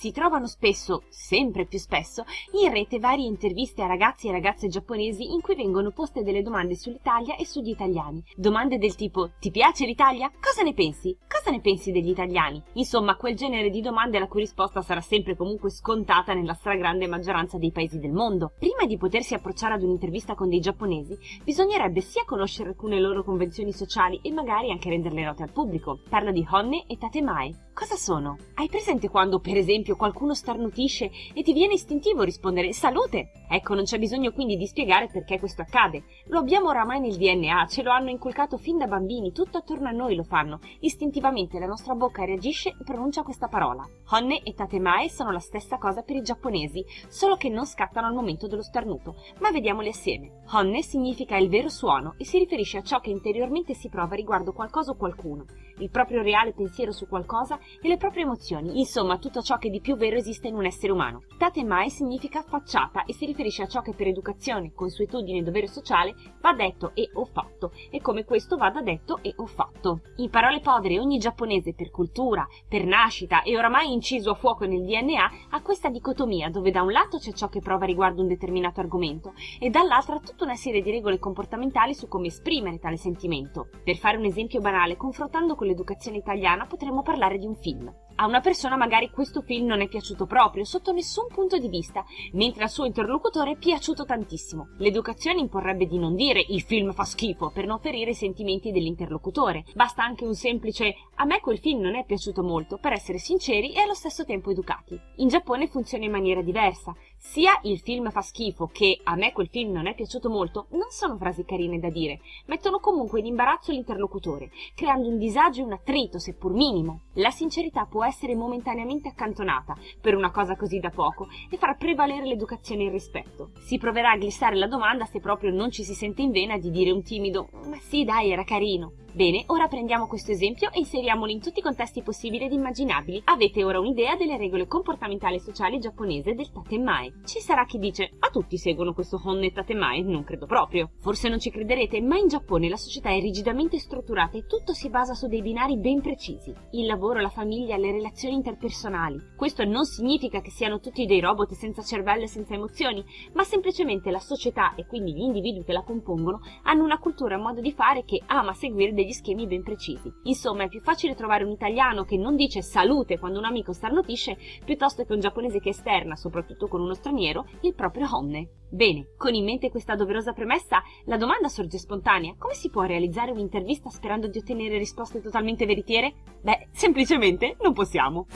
Si trovano spesso, sempre più spesso, in rete varie interviste a ragazzi e ragazze giapponesi in cui vengono poste delle domande sull'Italia e sugli italiani. Domande del tipo ti piace l'Italia? Cosa ne pensi? Cosa ne pensi degli italiani? Insomma, quel genere di domande la cui risposta sarà sempre comunque scontata nella stragrande maggioranza dei paesi del mondo. Prima di potersi approcciare ad un'intervista con dei giapponesi, bisognerebbe sia conoscere alcune loro convenzioni sociali e magari anche renderle note al pubblico. Parlo di honne e tatemae. Cosa sono? Hai presente quando, per esempio, qualcuno starnutisce e ti viene istintivo rispondere salute? Ecco, non c'è bisogno quindi di spiegare perché questo accade. Lo abbiamo oramai nel DNA, ce lo hanno inculcato fin da bambini, tutto attorno a noi lo fanno. Istintivamente la nostra bocca reagisce e pronuncia questa parola. Honne e tatemae sono la stessa cosa per i giapponesi, solo che non scattano al momento dello starnuto. Ma vediamoli assieme. Honne significa il vero suono e si riferisce a ciò che interiormente si prova riguardo qualcosa o qualcuno, il proprio reale pensiero su qualcosa e le proprie emozioni, insomma tutto ciò che di più vero esiste in un essere umano. Tatemae significa facciata e si riferisce a ciò che per educazione, consuetudine e dovere sociale va detto e o fatto e come questo vada detto e o fatto. In parole povere ogni giapponese per cultura, per nascita e oramai inciso a fuoco nel DNA ha questa dicotomia dove da un lato c'è ciò che prova riguardo un determinato argomento e dall'altra tutta una serie di regole comportamentali su come esprimere tale sentimento. Per fare un esempio banale, confrontando con l'educazione italiana potremmo parlare di un film. A una persona magari questo film non è piaciuto proprio, sotto nessun punto di vista, mentre al suo interlocutore è piaciuto tantissimo. L'educazione imporrebbe di non dire il film fa schifo per non ferire i sentimenti dell'interlocutore. Basta anche un semplice a me quel film non è piaciuto molto per essere sinceri e allo stesso tempo educati. In Giappone funziona in maniera diversa. Sia il film fa schifo che a me quel film non è piaciuto molto non sono frasi carine da dire, mettono comunque in imbarazzo l'interlocutore, creando un disagio e un attrito, seppur minimo. La sincerità può essere momentaneamente accantonata per una cosa così da poco e far prevalere l'educazione e il rispetto. Si proverà a glissare la domanda se proprio non ci si sente in vena di dire un timido ma sì dai era carino. Bene, ora prendiamo questo esempio e inseriamolo in tutti i contesti possibili ed immaginabili. Avete ora un'idea delle regole comportamentali e sociali giapponese del tatemae. Ci sarà chi dice, a tutti seguono questo honne tatemae? Non credo proprio. Forse non ci crederete, ma in Giappone la società è rigidamente strutturata e tutto si basa su dei binari ben precisi. Il lavoro, la famiglia, le relazioni interpersonali. Questo non significa che siano tutti dei robot senza cervello e senza emozioni, ma semplicemente la società e quindi gli individui che la compongono hanno una cultura e un modo di fare che ama seguire degli schemi ben precisi. Insomma, è più facile trovare un italiano che non dice salute quando un amico starnutisce, piuttosto che un giapponese che esterna, soprattutto con uno straniero, il proprio omne. Bene, con in mente questa doverosa premessa, la domanda sorge spontanea. Come si può realizzare un'intervista sperando di ottenere risposte totalmente veritiere? Beh, semplicemente non possiamo.